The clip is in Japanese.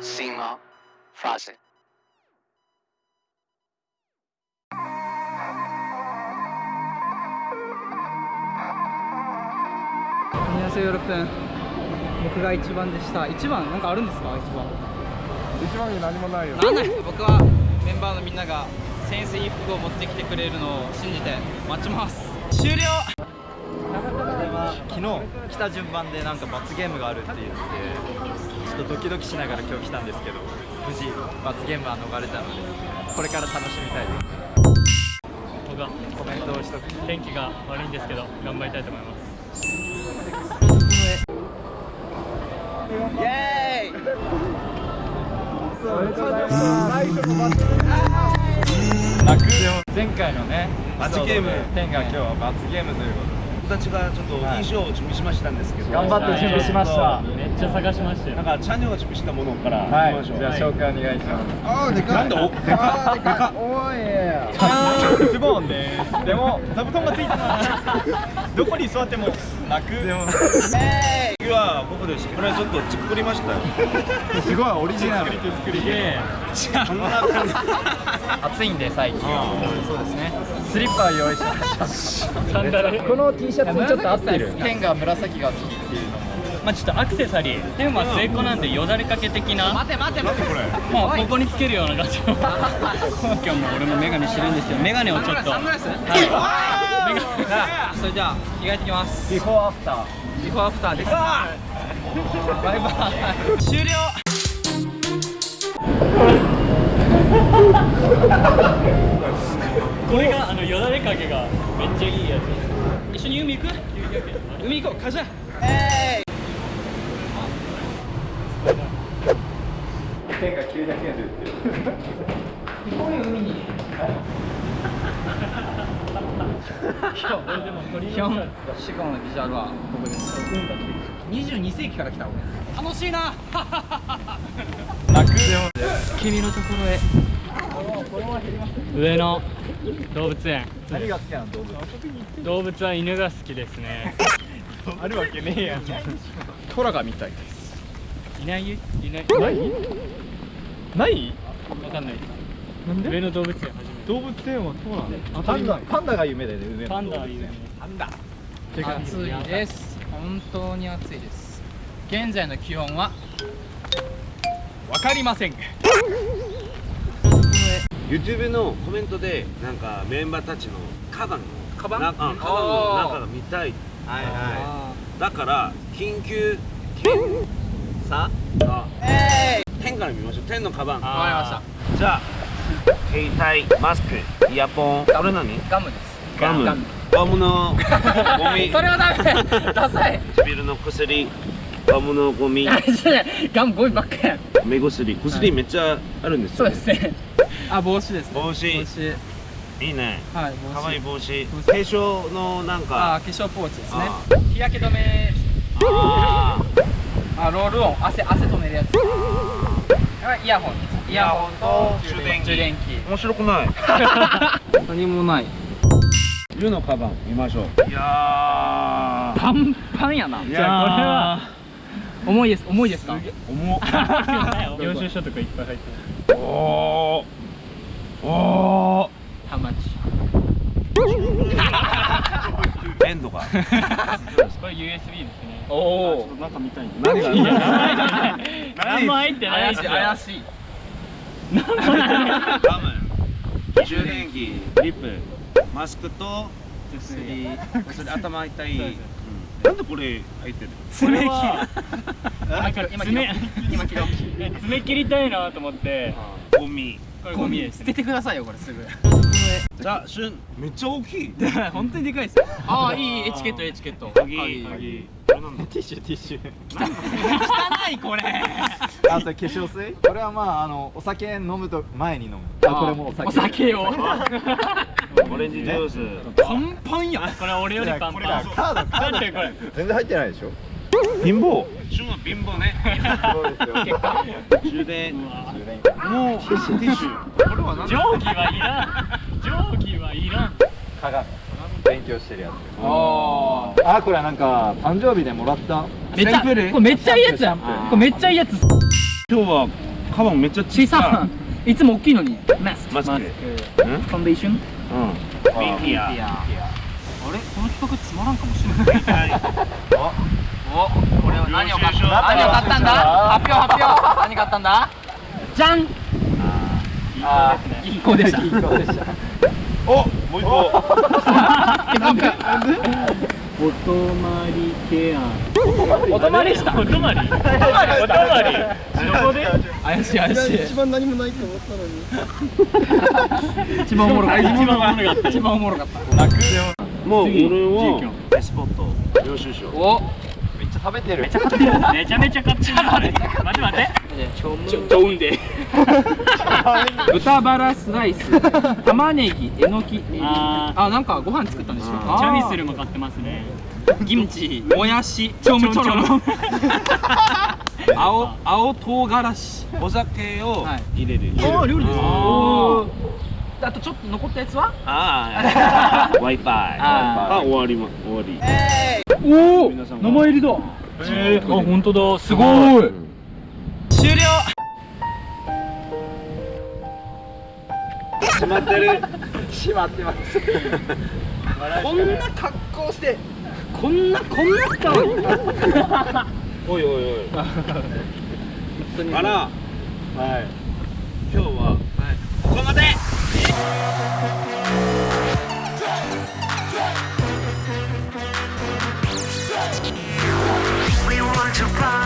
Sima Fazit. 僕が一番でした一番なんかあるんですか一番一番に何もないよなない僕はメンバーのみんなが潜水服を持ってきてくれるのを信じて待ちます。終了!昨日来た順番でなんか罰ゲームがあるって言ってちょっとドキドキしながら今日来たんですけど無事罰ゲームは逃れたのでこれから楽しみたいです僕はコメントをしとく天気が悪いんですけど頑張りたいと思い。ますイエーイ前回のね罰ゲーム。天が今日は罰ゲームということで。僕たちがちょっと衣装を準備しましたんですけど、頑張って準備しました。めっちゃ探しましたよ。なんかチャンネルが準備したものから。はい。行きましょうじゃあ紹介お願いします。あーでかい。なんだおでかでか おい。ズボンですでも座布団がついてます。どこに座っても泣くでも次は僕ですけどこれちょっと作りましたよ。すごいオリジナル。作りで。こんな感じ。暑いんで最近。そうですね。スリッパ用意しました。この T シャツにちょっと合ってる。ペンが紫が好きっていうのも。まあちょっとアクセサリー。でもまあ末っ子なんでよだれかけ的な。待て待て待てこれ？まあここにつけるような感じの今日も俺もメガネしてるんですけどメガネをちょっと。サングラス。はい。メガそれじゃあ着替えてきます。ビフォーアフタービフォーアフターです。バイバイ。終了。これがあのよだれかけがめっちゃいいやつ。一緒に海行く？海行こう。カジャ。ペンが900円で売って海に ヒョンシゴのビジュアルはここです。22世紀から来た俺楽しいな。君のところへ。上野動物園。何が好きなの動物。動物は犬が好きですね。あるわけねえやん。トラが見たい。ですい？ない？よいない？ない？ない？わかんないなん上野動物園初めて。動物園はトラパンダ。パンダが夢だよね上のパンダはいるねパンダ暑いです。本当に暑いです。現在の気温は？わかりません。YouTube のコメントでなんかメンバーたちのカバンのカバン？カバンの中が見たい。はいはあだから緊急検いさ。あ天から見ましょう。天のカバン。ーわかりましじゃあ携帯マスクイヤポンこれ何？たガムです。ガム。ガム。のゴミ。それはダメ。ダサい。唇の薬ガムのゴミ。ガムゴミばっかやん。目薬。薬めっちゃあるんですよ、そうですね。あ帽子ですね。帽子。帽子。いいね。はい帽子。かわいい帽子。化粧のなんあか化粧ポーチですね。あ日焼け止め。ああロールオン。汗汗止めるやつ。はいイヤホン。ですイヤホンと充電器。充電器ー面白くない？何もない。湯のカバン見ましょう。いやパンパンやな。じゃあこれは。重いです。重いですか？重っ。領収書とかいっぱい入ってる。おー。おハマチーエンドが これ USB ですね。おおなんか見たいん何がいや何も入ってない怪しいガム充電器リップマスクと薬薬頭痛い、うんなんでこれ入ってる爪はなんか今爪今切ろう爪切りたいなと思ってゴミ。これゴミ。捨ててくださいよこれすぐじゃあしゅんめっちゃ大きい本当にでかいですよああいいエチケットエチケット鍵はい鍵ティッシュティッシュ。汚いこれ。あそれ化粧水？これはまああのお酒飲むと前に飲む。あこれもお酒。お酒を。オレンジジュース。パンパンやこれ俺よりパンパン。カードカードこれ？全然入ってないでしょ。貧乏。しゅんは貧乏ね。そうですよ。充電。もうティッシュティッシュ。これは何定規はいらん。定規はいらん。鏡。勉強してるやつ。ああこれはなんか誕生日でもらった？めっちゃこれめっちゃいいやつやん。これめっちゃいいやつ。今日はカバンめっちゃ小小さい。いつも大きいのに。マスク。マスク。ファンデーション。うん。ミンティア。あれ？この企画つまらんかもしれない。お。これは何を買った？何を買ったんだ？発表発表。何買ったんだ？じゃん。あ銀行でした。銀行でした。お。もう一個 お泊まりケア。お泊まりした？お泊まり？お泊まりどこで？怪しい怪しい。一番何もないと思ったのに。一番おもろかった。一番おもろかった。一番おもろかった。もう俺次は自エスポット。領収書お。めっちゃ食べてる。めちゃめちゃめちゃ買ってる。待って。待ってちょちょうんで豚バラスライス。玉ねぎえのき。ああなんかご飯作ったんでしょあーチャミスルも買ってますね。キムチもやしちょむちょろ。青青唐辛子。お酒をはい。入れる。あ料理ですああとちょっと残ったやつは？あ あ Wi-Fi ああ終わりま終わり。おお皆さんが名前入りだ。えー。あ本当だ。すごい閉まってる。閉まってます。こんな格好してこんなこんな使うおいおいおい。あら。はい。今日はここまで。We want to fly